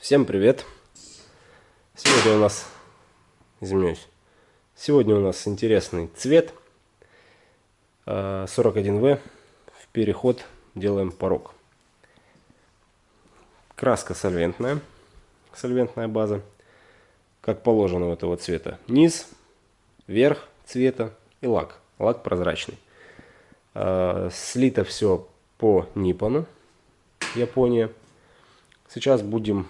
Всем привет! Сегодня у нас, извиняюсь, сегодня у нас интересный цвет 41В. А, В переход делаем порог. Краска сольвентная, сольвентная база, как положено у этого цвета. Низ, верх цвета и лак. Лак прозрачный. А, слито все по Ниппону, Япония. Сейчас будем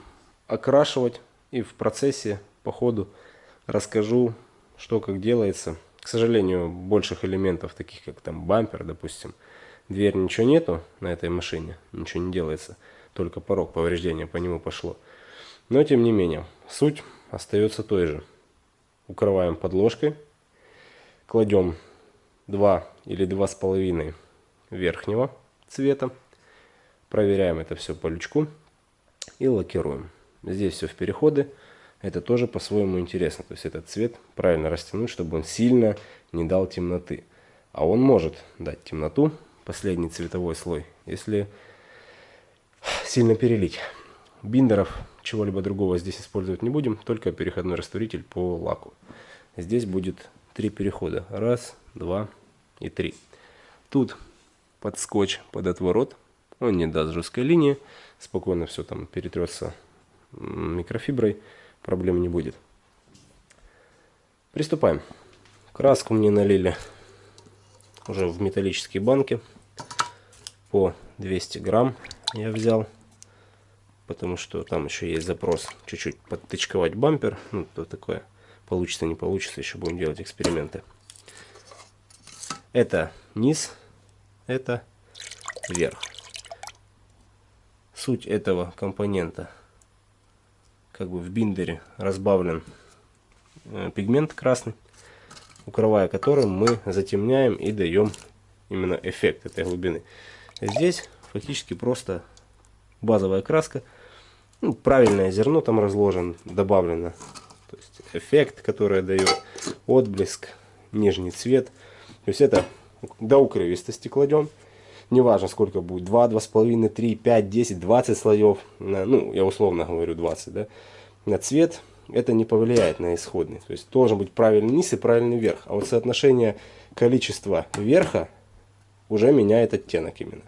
окрашивать и в процессе по ходу расскажу, что как делается. К сожалению, больших элементов, таких как там бампер, допустим, дверь ничего нету на этой машине, ничего не делается, только порог повреждения по нему пошло. Но тем не менее, суть остается той же. Укрываем подложкой, кладем 2 или 2,5 верхнего цвета, проверяем это все по лючку и лакируем. Здесь все в переходы. Это тоже по-своему интересно. То есть этот цвет правильно растянуть, чтобы он сильно не дал темноты. А он может дать темноту, последний цветовой слой, если сильно перелить. Биндеров, чего-либо другого здесь использовать не будем, только переходной растворитель по лаку. Здесь будет три перехода. Раз, два и три. Тут под скотч, под отворот. Он не даст жесткой линии. Спокойно все там перетрется микрофиброй, проблем не будет. Приступаем. Краску мне налили уже в металлические банки по 200 грамм я взял, потому что там еще есть запрос чуть-чуть подтычковать бампер, ну то такое, получится не получится, еще будем делать эксперименты. Это низ, это верх. Суть этого компонента как бы в биндере разбавлен э, пигмент красный, укрывая которым мы затемняем и даем именно эффект этой глубины. Здесь фактически просто базовая краска, ну, правильное зерно там разложено, добавлено. То есть эффект, который дает отблеск, нижний цвет. То есть это до укрывистости кладем. Неважно сколько будет, 2, 2,5, 3, 5, 10, 20 слоев. Ну, я условно говорю 20, да. На цвет это не повлияет на исходный. То есть должен быть правильный низ и правильный верх. А вот соотношение количества верха уже меняет оттенок именно.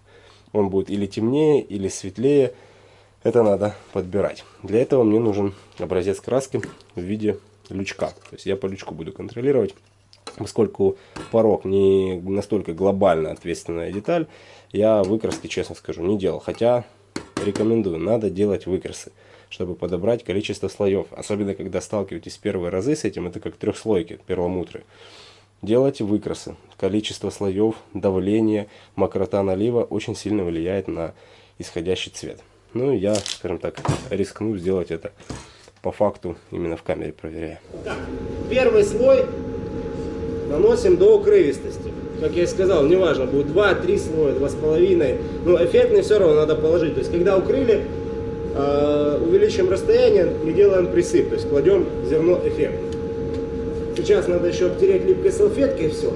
Он будет или темнее, или светлее. Это надо подбирать. Для этого мне нужен образец краски в виде лючка. То есть я по лючку буду контролировать. Поскольку порог не настолько глобально ответственная деталь, я выкраски, честно скажу, не делал. Хотя рекомендую, надо делать выкрасы, чтобы подобрать количество слоев. Особенно, когда сталкиваетесь первые разы с этим, это как трехслойки перламутры. Делайте выкрасы. Количество слоев, давление, мокрота налива очень сильно влияет на исходящий цвет. Ну, я, скажем так, рискну сделать это по факту, именно в камере проверяя. Так, первый слой наносим до укрывистости. Как я и сказал, неважно, будет 2-3 слоя, 2,5. Но эффектный все равно надо положить. То есть, когда укрыли, э, увеличим расстояние и делаем присып. То есть, кладем зерно эффектно. Сейчас надо еще обтереть липкой салфеткой и все.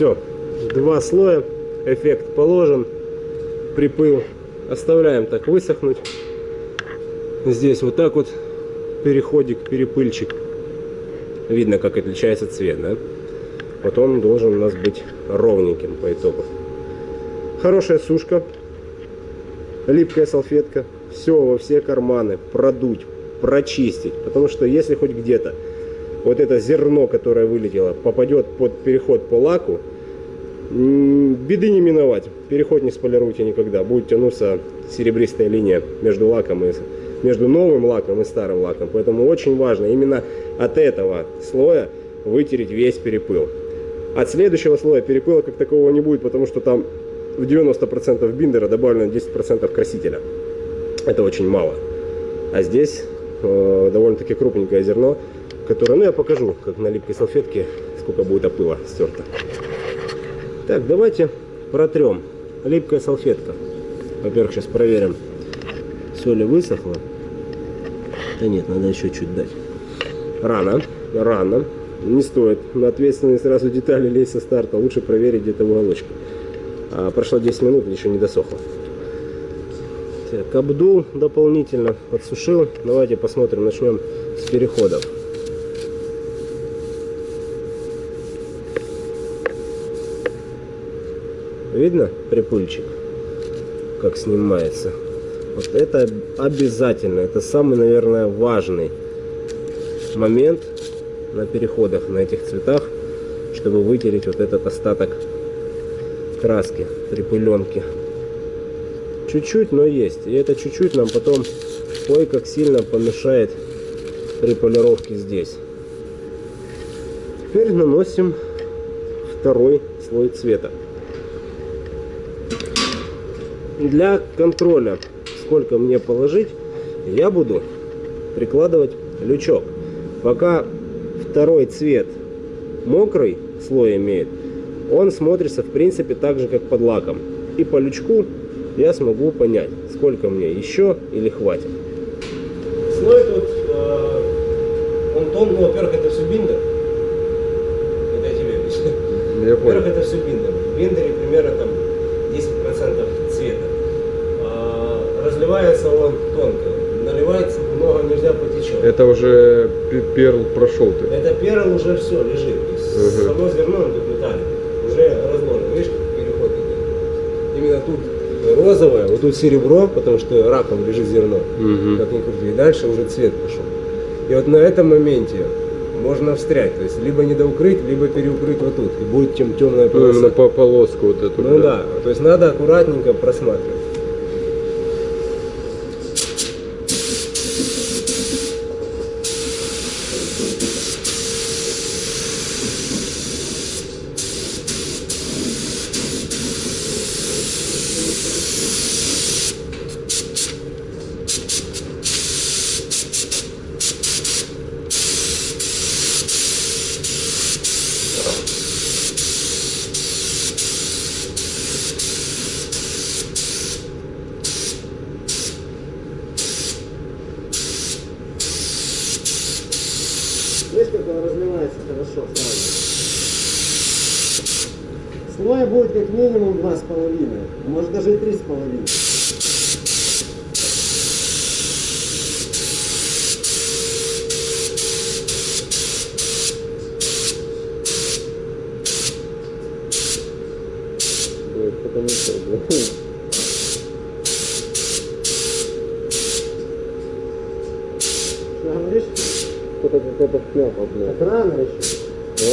Все, два слоя, эффект положен, припыл. Оставляем так высохнуть. Здесь вот так вот переходик, перепыльчик. Видно, как отличается цвет, да? Вот он должен у нас быть ровненьким по итогу. Хорошая сушка, липкая салфетка, все во все карманы, продуть, прочистить. Потому что если хоть где-то вот это зерно, которое вылетело, попадет под переход по лаку, беды не миновать. Переход не сполируйте никогда. Будет тянуться серебристая линия между лаком и между новым лаком и старым лаком. Поэтому очень важно именно от этого слоя вытереть весь перепыл. От следующего слоя перепыла как такового не будет, потому что там в 90% биндера добавлено 10% красителя. Это очень мало. А здесь э, довольно-таки крупненькое зерно, которое, ну я покажу, как на липкой салфетке, сколько будет опыла стерто. Так, давайте протрем. Липкая салфетка. Во-первых, сейчас проверим, все ли высохло. Да нет, надо еще чуть дать. Рано, рано. Не стоит на ответственные сразу детали лезть со старта. Лучше проверить где-то уголочка. А прошло 10 минут, еще не досохло. Так, обдул дополнительно, подсушил. Давайте посмотрим, начнем с переходов. Видно припульчик, как снимается? Вот это обязательно, это самый, наверное, важный момент на переходах на этих цветах, чтобы вытереть вот этот остаток краски, припыленки. Чуть-чуть, но есть. И это чуть-чуть нам потом ой как сильно помешает при полировке здесь. Теперь наносим второй слой цвета. Для контроля, сколько мне положить, я буду прикладывать лючок. Пока второй цвет мокрый слой имеет, он смотрится в принципе так же, как под лаком. И по лючку я смогу понять, сколько мне еще или хватит. Слой тут, э, он тон, ну, во-первых, это все биндер. Это я тебе объясню. Во-первых, это все биндер. В биндере примерно там 10% цвета. Разливается он тонко. Наливается много нельзя потечет. Это уже перл прошел ты. Это перл уже все лежит. Угу. само зерно тут металлик уже разложено. Видишь, переход идет. Именно тут розовое, вот тут серебро, потому что раком лежит зерно, угу. как ни крути. И дальше уже цвет пошел. И вот на этом моменте можно встрять, то есть либо недоукрыть, либо переукрыть вот тут, и будет тем темная полоса. Ну, по полоску вот эту. Ну да. да, то есть надо аккуратненько просматривать. Видишь, как он разливается хорошо сразу. Слоя будет как минимум два с половиной, может даже и три с половиной. Потому что, что-то какая-то шляпа, блядь. Так рано еще. Да?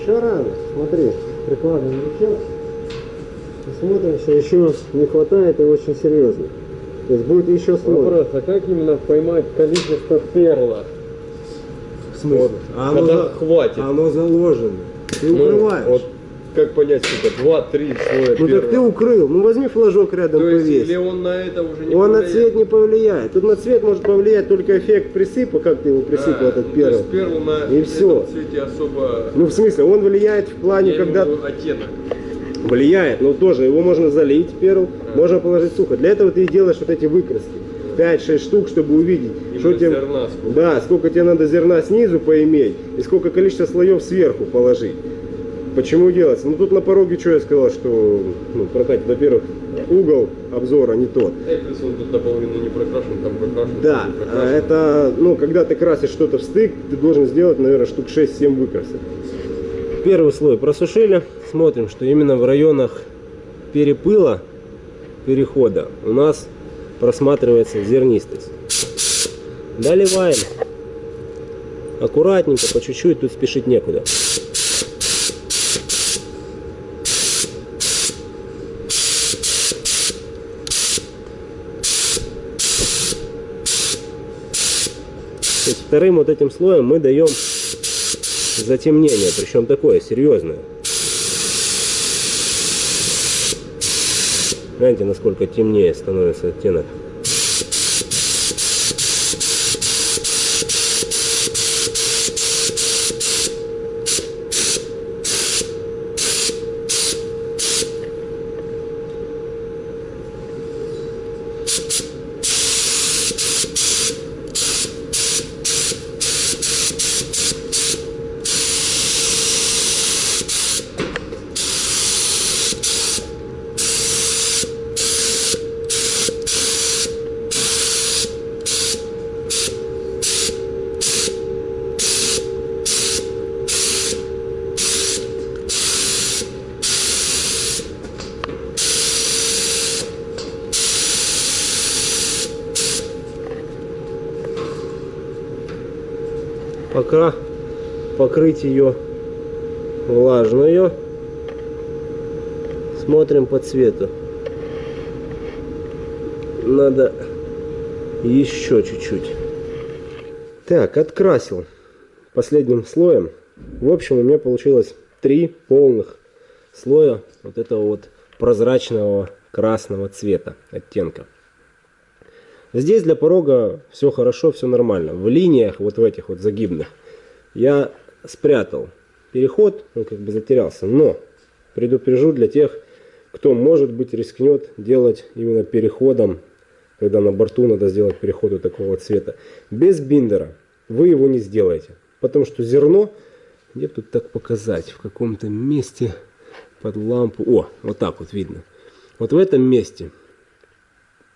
Еще рано, смотри, прикладываем лучок. Смотрим, что еще не хватает и очень серьезно. То есть будет еще слой. Вопрос, а как именно поймать количество перла? В смысле? Вот, а когда оно, хватит. Оно заложено. Ты ну, укрываешь. Вот, как понять, сколько? Два-три слоя Ну первого. так ты укрыл. Ну возьми флажок рядом, То есть, повесь. Или он на это уже не Он повлияет? на цвет не повлияет. Тут на цвет может повлиять только эффект присыпа, как ты его присыпал, а, этот ну, перл. перл на и все. цвете особо... Ну в смысле, он влияет в плане, Я когда... оттенок. влияет, но тоже его можно залить перл, можно положить сухо. Для этого ты и делаешь вот эти выкраски. 5-6 штук, чтобы увидеть, Именно что тебе, зерна сколько. да, сколько тебе надо зерна снизу поиметь и сколько количество слоев сверху положить. Почему делается? Ну тут на пороге что я сказал, что ну, прокатит, во-первых, угол обзора не тот. Да и плюс он тут наполовину не прокрашен, там прокрашен. Да, там а прокрашен. это, ну, когда ты красишь что-то в стык, ты должен сделать, наверное, штук 6-7 выкрасок. Первый слой просушили. Смотрим, что именно в районах перепыла, перехода, у нас просматривается зернистость. Доливаем. Аккуратненько, по чуть-чуть, тут спешить некуда. Вторым вот этим слоем мы даем затемнение, причем такое серьезное. Гляньте, насколько темнее становится оттенок. Пока покрыть ее влажную. Смотрим по цвету. Надо еще чуть-чуть. Так, открасил последним слоем. В общем, у меня получилось три полных слоя вот этого вот прозрачного красного цвета оттенка. Здесь для порога все хорошо, все нормально. В линиях, вот в этих вот загибных, я спрятал переход, он как бы затерялся. Но предупрежу для тех, кто, может быть, рискнет делать именно переходом, когда на борту надо сделать переход вот такого цвета. Без биндера вы его не сделаете. Потому что зерно, где тут так показать, в каком-то месте под лампу. О, вот так вот видно. Вот в этом месте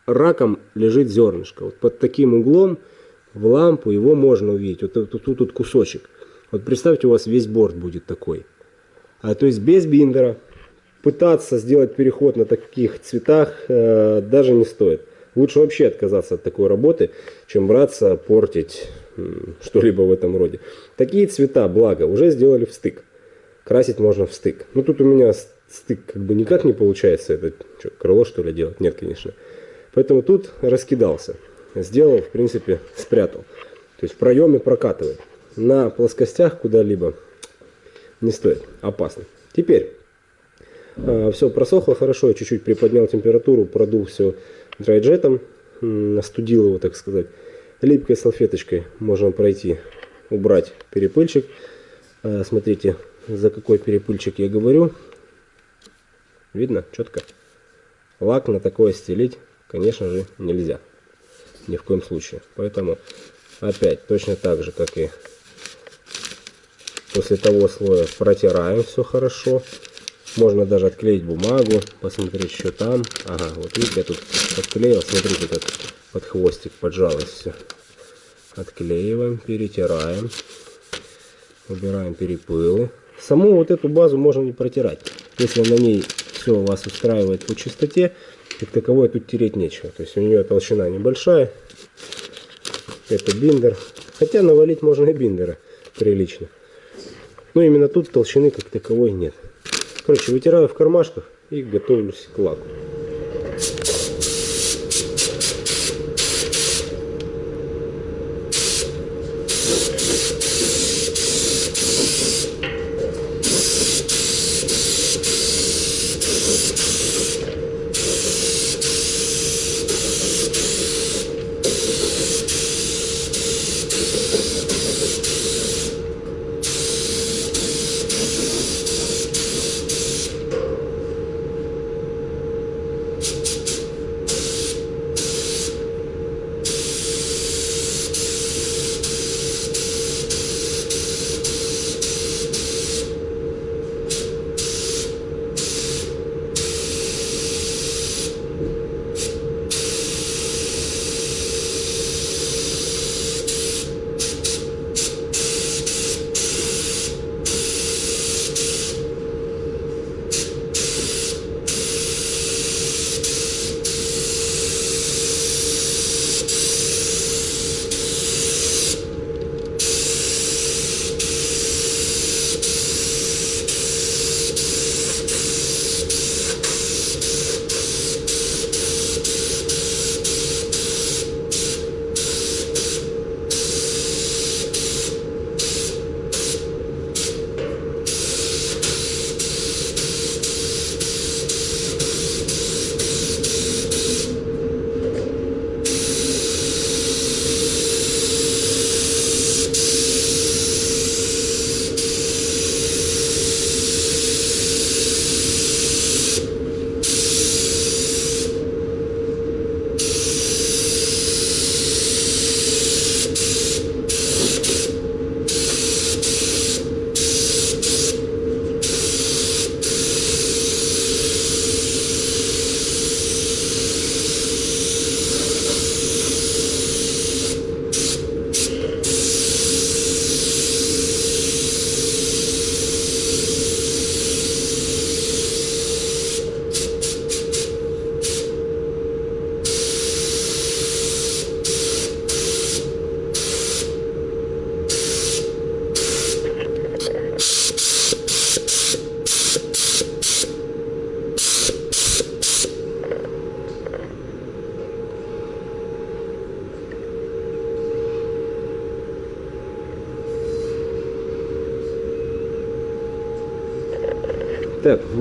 раком лежит зернышко. Вот под таким углом в лампу его можно увидеть. Вот тут, тут, тут кусочек. Вот представьте, у вас весь борт будет такой. А то есть без биндера пытаться сделать переход на таких цветах э, даже не стоит. Лучше вообще отказаться от такой работы, чем браться портить что-либо в этом роде. Такие цвета, благо, уже сделали в стык. Красить можно в стык. Ну тут у меня стык как бы никак не получается. Это что, крыло что ли делать? Нет, конечно. Поэтому тут раскидался. Сделал, в принципе, спрятал. То есть в проеме прокатывает. На плоскостях куда-либо не стоит. Опасно. Теперь все просохло хорошо. Я чуть-чуть приподнял температуру, продул все драйджетом. Остудил его, так сказать. Липкой салфеточкой можно пройти, убрать перепыльчик. А, Смотрите, за какой перепыльчик я говорю. Видно? Четко. Лак на такое стелить, конечно же, нельзя. Ни в коем случае. Поэтому опять точно так же, как и после того слоя протираем все хорошо. Можно даже отклеить бумагу, посмотреть, что там. Ага, вот видите, я тут подклеил. Смотрите, как под хвостик поджалось все. Отклеиваем, перетираем. Убираем перепылы. Саму вот эту базу можно не протирать. Если на ней все вас устраивает по чистоте, как таковой тут тереть нечего. То есть у нее толщина небольшая. Это биндер. Хотя навалить можно и биндера прилично. Но именно тут толщины как таковой нет. Короче, вытираю в кармашках и готовлюсь к лаку.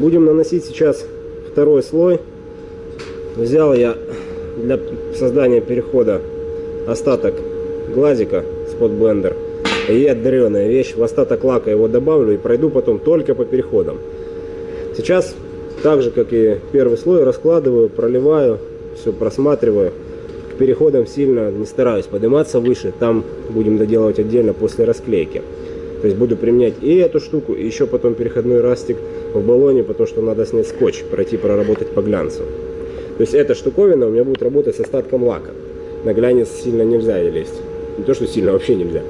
Будем наносить сейчас второй слой. Взял я для создания перехода остаток глазика с блендер и отдаленная вещь. В остаток лака его добавлю и пройду потом только по переходам. Сейчас, так же как и первый слой, раскладываю, проливаю, все просматриваю. К переходам сильно не стараюсь подниматься выше. Там будем доделывать отдельно после расклейки. То есть буду применять и эту штуку, и еще потом переходной растик в баллоне, потому что надо снять скотч, пройти проработать по глянцу. То есть эта штуковина у меня будет работать с остатком лака. На глянец сильно нельзя лезть. Не то, что сильно, вообще нельзя.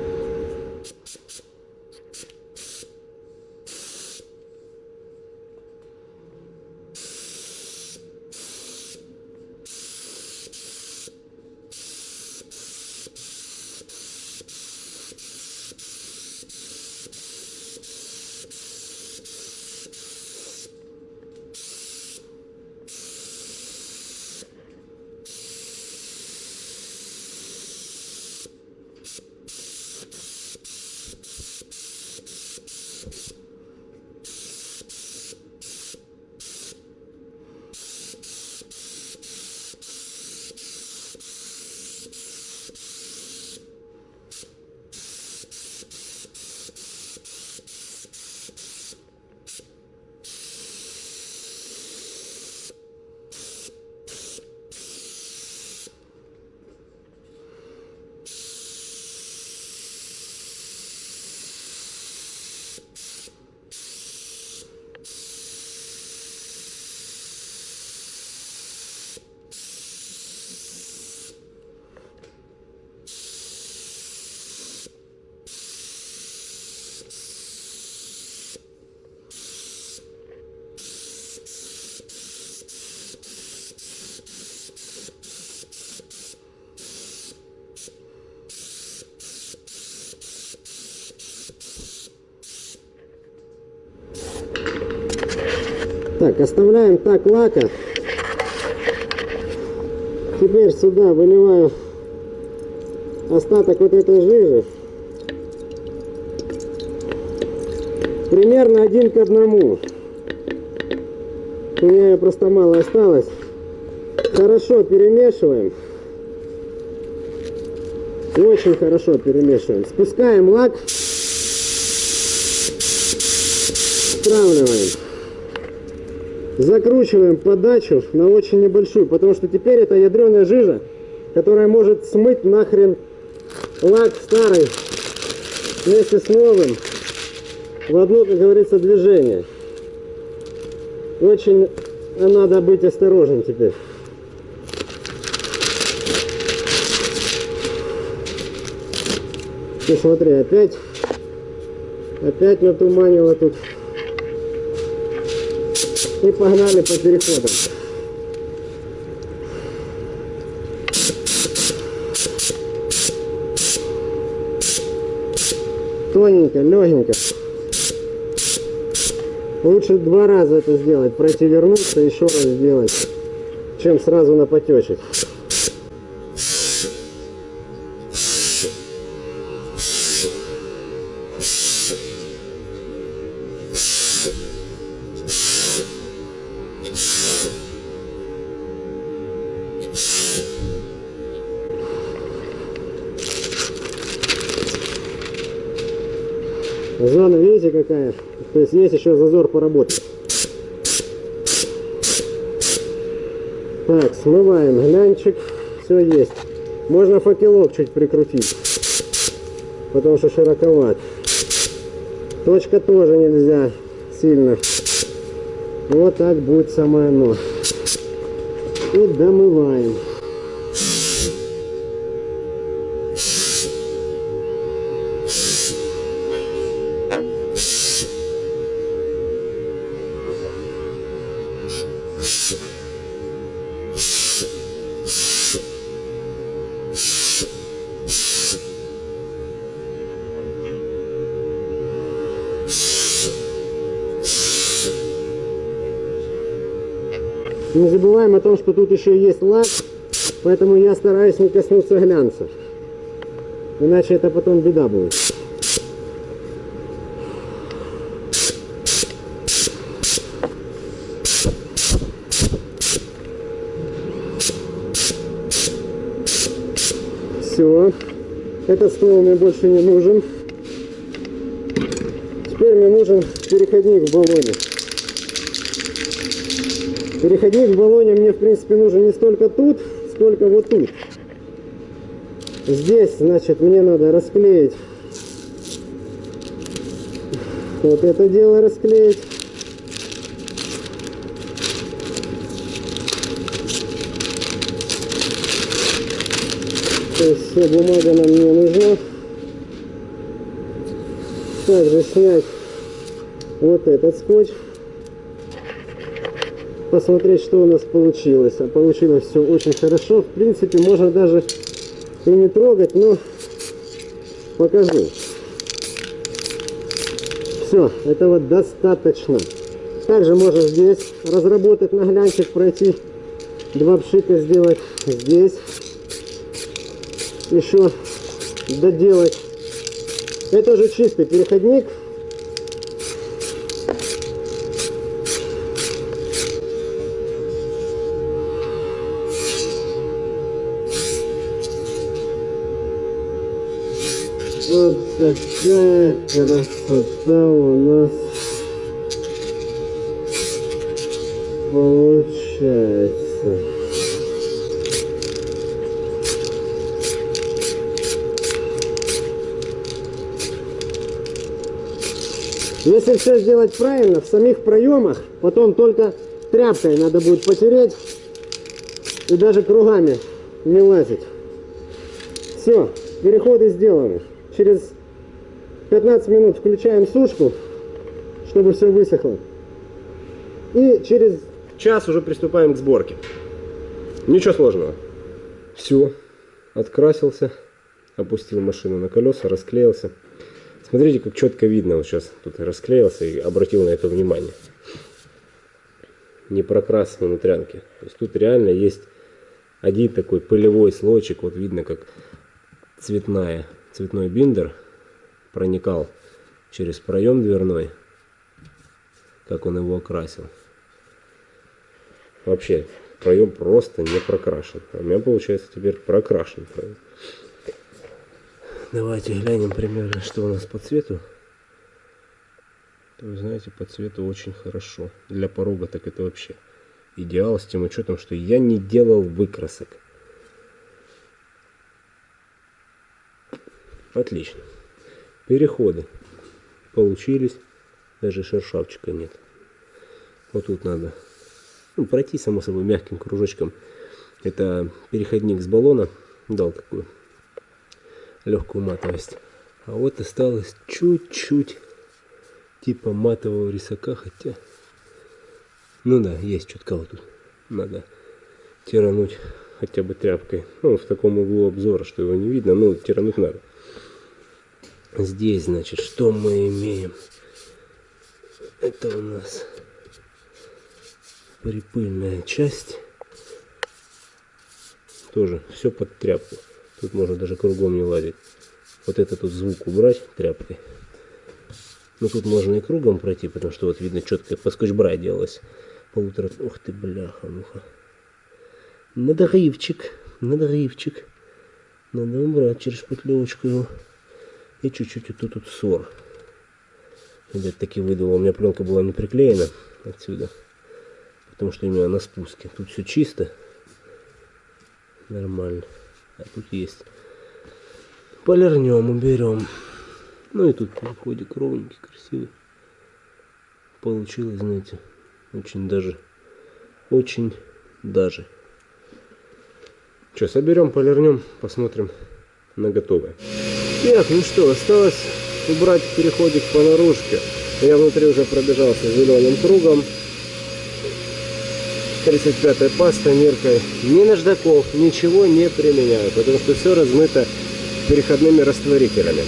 Так, оставляем так лака. Теперь сюда выливаю остаток вот этой жижи. Примерно один к одному. У меня ее просто мало осталось. Хорошо перемешиваем. Очень хорошо перемешиваем. Спускаем лак. Стравливаем закручиваем подачу на очень небольшую, потому что теперь это ядреная жижа, которая может смыть нахрен лак старый вместе с новым в одно, как говорится, движение. Очень надо быть осторожным теперь. Ты смотри, опять, опять натуманило тут. И погнали по переходам. Тоненько, легенько. Лучше два раза это сделать, пройти вернуться, еще раз сделать, чем сразу на потечек. То есть есть еще зазор поработать. Так, смываем глянчик. Все есть. Можно факелок чуть прикрутить. Потому что широковат. Точка тоже нельзя сильно. Вот так будет самое оно. И домываем. Не забываем о том, что тут еще есть лак, поэтому я стараюсь не коснуться глянца. Иначе это потом беда будет. Все. Этот ствол мне больше не нужен. Теперь мне нужен переходник в баллоне. Переходник в баллоне мне, в принципе, нужен не столько тут, сколько вот тут. Здесь, значит, мне надо расклеить вот это дело расклеить. Вся бумага нам не нужна. Также снять вот этот скотч. Посмотреть, что у нас получилось. А получилось все очень хорошо. В принципе, можно даже и не трогать, но покажу. Все, этого достаточно. Также можно здесь разработать наглянчик, пройти два пшика сделать здесь еще доделать. Это уже чистый переходник. Такая красота у нас получается. Если все сделать правильно, в самих проемах, потом только тряпкой надо будет потереть и даже кругами не лазить. Все, переходы сделаны. Через 15 минут включаем сушку, чтобы все высохло. И через час уже приступаем к сборке. Ничего сложного. Все, открасился, опустил машину на колеса, расклеился. Смотрите, как четко видно, вот сейчас тут расклеился и обратил на это внимание. Не прокрас внутрянки. То есть тут реально есть один такой пылевой слойчик, вот видно, как цветная, цветной биндер проникал через проем дверной, как он его окрасил. Вообще, проем просто не прокрашен. А у меня получается теперь прокрашен проем. Давайте глянем примерно, что у нас по цвету. Вы знаете, по цвету очень хорошо. Для порога так это вообще идеал, с тем учетом, что я не делал выкрасок. Отлично. Переходы получились. Даже шершавчика нет. Вот тут надо ну, пройти, само собой, мягким кружочком. Это переходник с баллона. Дал такую легкую матовость. А вот осталось чуть-чуть типа матового рисака, хотя... Ну да, есть чутка вот тут. Надо тирануть хотя бы тряпкой. Ну, в таком углу обзора, что его не видно, но тирануть надо. Здесь, значит, что мы имеем? Это у нас припыльная часть. Тоже все под тряпку. Тут можно даже кругом не лазить. Вот этот тут звук убрать тряпкой. Ну тут можно и кругом пройти, потому что вот видно четко по скотч-брай делалось. Полутора... Ух ты, бляха, муха. Надрывчик, надрывчик. Надо убрать через шпатлевочку его. И чуть-чуть вот тут вот ссор. Опять таки выдало. У меня пленка была не приклеена отсюда. Потому что именно на спуске. Тут все чисто. Нормально. А тут есть. Полирнем, уберем. Ну и тут переходик ровненький, красивый. Получилось, знаете, очень даже, очень даже. Что, соберем, полирнем, посмотрим на готовое. Так, ну что, осталось убрать переходик по наружке. Я внутри уже пробежался зеленым кругом. 35 паста миркой. Ни наждаков, ничего не применяю, потому что все размыто переходными растворителями.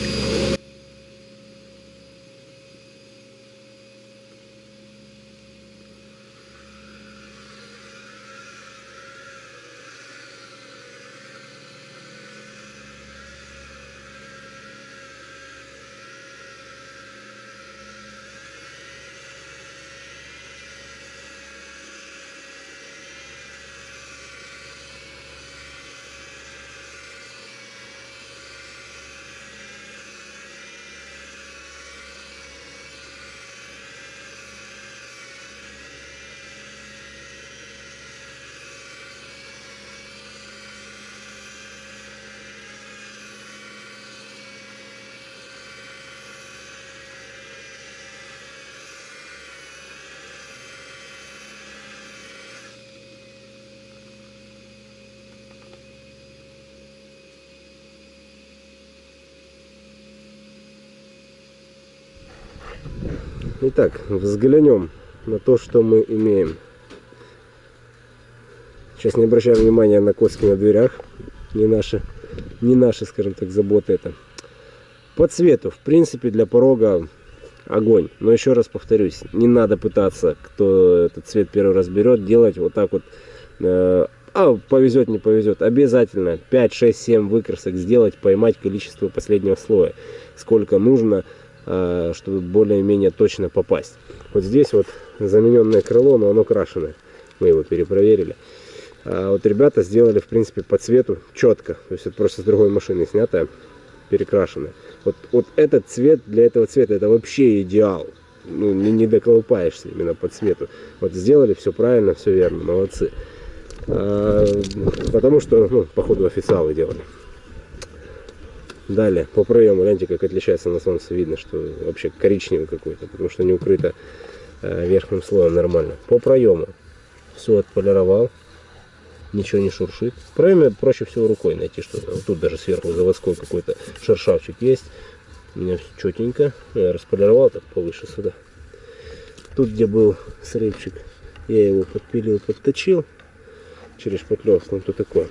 Итак, взглянем на то, что мы имеем. Сейчас не обращаем внимания на коски на дверях. Не наши, не наши, скажем так, заботы это. По цвету, в принципе, для порога огонь. Но еще раз повторюсь, не надо пытаться, кто этот цвет первый раз берет, делать вот так вот. э, а, повезет, не повезет. Обязательно 5, 6, 7 выкрасок сделать, поймать количество последнего слоя. Сколько нужно, чтобы более-менее точно попасть. Вот здесь вот замененное крыло, но оно крашеное. Мы его перепроверили. А вот ребята сделали, в принципе, по цвету четко. То есть это просто с другой машины снятое, перекрашенное. Вот, вот этот цвет для этого цвета, это вообще идеал. Ну, не, не доколупаешься именно по цвету. Вот сделали все правильно, все верно, молодцы. А, потому что, ну, походу, официалы делали. Далее, по проему, гляньте, как отличается на солнце. Видно, что вообще коричневый какой-то, потому что не укрыто э, верхним слоем нормально. По проему все отполировал, ничего не шуршит. В проеме проще всего рукой найти что-то. Вот тут даже сверху заводской какой-то шершавчик есть. У меня все четенько. Я располировал так повыше сюда. Тут, где был срывчик, я его подпилил, подточил через шпатлевку. Вот такое.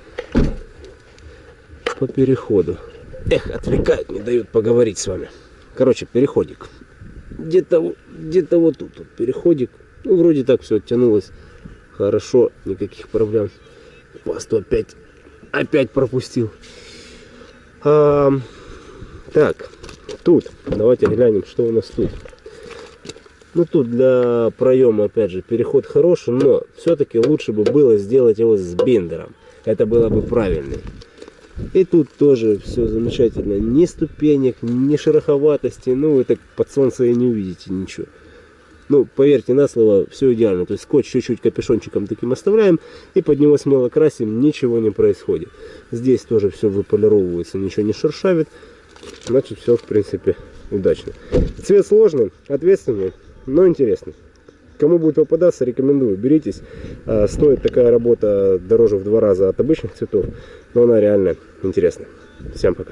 По переходу. Эх, отвлекают, не дают поговорить с вами. Короче, переходик. Где-то где-то вот тут вот переходик. Ну, вроде так все оттянулось. Хорошо, никаких проблем. Пасту опять, опять пропустил. А, так, тут, давайте глянем, что у нас тут. Ну, тут для проема, опять же, переход хороший, но все-таки лучше бы было сделать его с биндером. Это было бы правильно. И тут тоже все замечательно. Ни ступенек, ни шероховатости. Ну, вы так под солнце и не увидите ничего. Ну, поверьте на слово, все идеально. То есть скотч чуть-чуть капюшончиком таким оставляем и под него смело красим, ничего не происходит. Здесь тоже все выполировывается, ничего не шершавит. Значит, все, в принципе, удачно. Цвет сложный, ответственный, но интересный. Кому будет попадаться, рекомендую, беритесь. А, Стоит такая работа дороже в два раза от обычных цветов, но она реально интересная. Всем пока.